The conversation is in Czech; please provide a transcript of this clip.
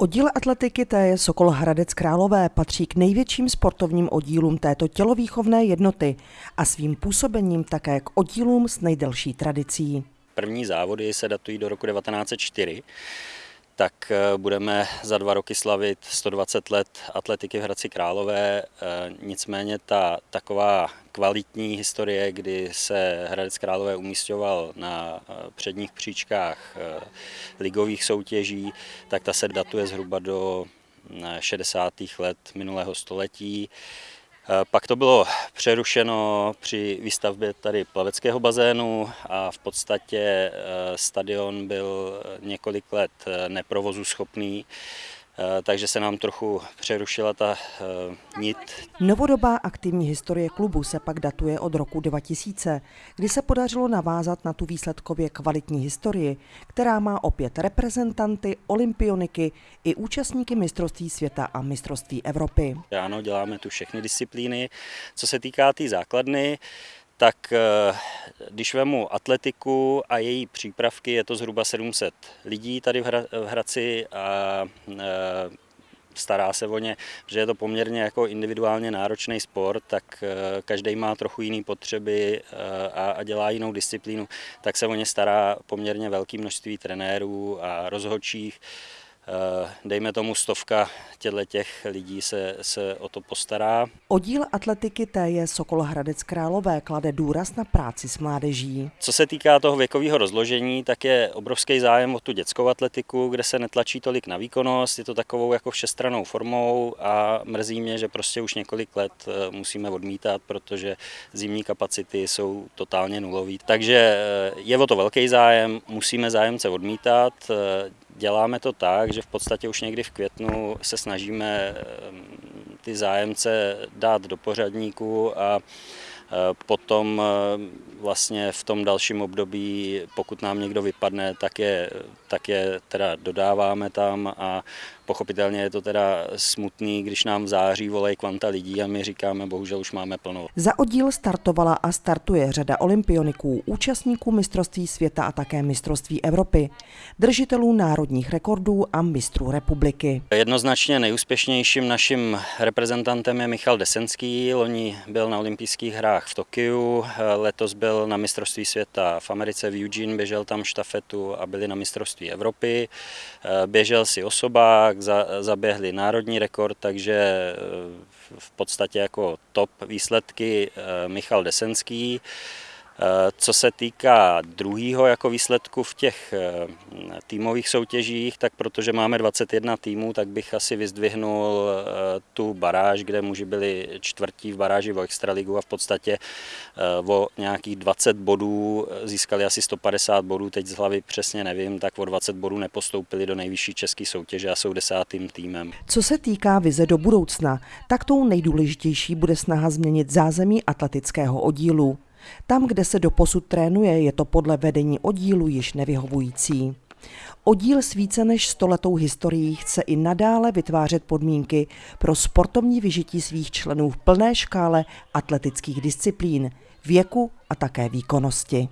Oddíl atletiky TJ Sokol Hradec Králové patří k největším sportovním oddílům této tělovýchovné jednoty a svým působením také k oddílům s nejdelší tradicí. První závody se datují do roku 1904 tak eh, budeme za dva roky slavit 120 let atletiky v Hradci Králové. Eh, nicméně ta taková kvalitní historie, kdy se Hradec Králové umístěval na eh, předních příčkách ligových soutěží, tak ta se datuje zhruba do 60. let minulého století. Eh, pak to bylo přerušeno při výstavbě tady plaveckého bazénu a v podstatě eh, stadion byl několik let eh, neprovozu schopný. Eh, takže se nám trochu přerušila ta eh, nit. Novodobá aktivní historie klubu se pak datuje od roku 2000, kdy se podařilo navázat na tu výsledkově kvalitní historii, která má opět reprezentanty, olympioniky i účastníky mistrovství světa a mistrovství Evropy. Ano, děláme tu všechny disciplíny. Co se týká té tý základny, tak eh, když vemu atletiku a její přípravky, je to zhruba 700 lidí tady v Hradci a eh, stará se o ně, že je to poměrně jako individuálně náročný sport, tak eh, každý má trochu jiné potřeby a dělá jinou disciplínu, tak se o ně stará poměrně velké množství trenérů a rozhodčích. Eh, dejme tomu stovka těchto těch lidí se, se o to postará. Oddíl atletiky TJ Sokol Hradec Králové klade důraz na práci s mládeží. Co se týká toho věkového rozložení, tak je obrovský zájem o tu dětskou atletiku, kde se netlačí tolik na výkonnost, je to takovou jako všestranou formou a mrzí mě, že prostě už několik let eh, musíme odmítat, protože zimní kapacity jsou totálně nulový. Takže eh, je o to velký zájem, musíme zájemce odmítat, Děláme to tak, že v podstatě už někdy v květnu se snažíme ehm, ty zájemce dát do pořadníku a e, potom e, vlastně v tom dalším období, pokud nám někdo vypadne, tak je, tak je teda dodáváme tam a pochopitelně je to teda smutný, když nám v září volají kvanta lidí a my říkáme, bohužel už máme plno. Za oddíl startovala a startuje řada olympioniků, účastníků mistrovství světa a také mistrovství Evropy, držitelů národních rekordů a mistrů republiky. Jednoznačně nejúspěšnějším naším reprezentantem je Michal Desenský. Loni byl na olympijských hrách v Tokiu, letos byl na mistrovství světa v Americe v Eugene, běžel tam štafetu a byli na mistrovství Evropy. Běžel si osobák, zaběhli národní rekord, takže eh, v podstatě jako top výsledky eh, Michal Desenský. Eh, co se týká druhého jako výsledku v těch eh, týmových soutěžích, tak protože máme 21 týmů, tak bych asi vyzdvihnul eh, tu baráž, kde muži byli čtvrtí v baráži o Extraligu a v podstatě o nějakých 20 bodů získali asi 150 bodů, teď z hlavy přesně nevím, tak o 20 bodů nepostoupili do nejvyšší české soutěže a jsou desátým týmem. Co se týká vize do budoucna, tak tou nejdůležitější bude snaha změnit zázemí atletického oddílu. Tam, kde se doposud trénuje, je to podle vedení oddílu již nevyhovující. Oddíl s více než stoletou historií chce i nadále vytvářet podmínky pro sportovní vyžití svých členů v plné škále atletických disciplín, věku a také výkonnosti.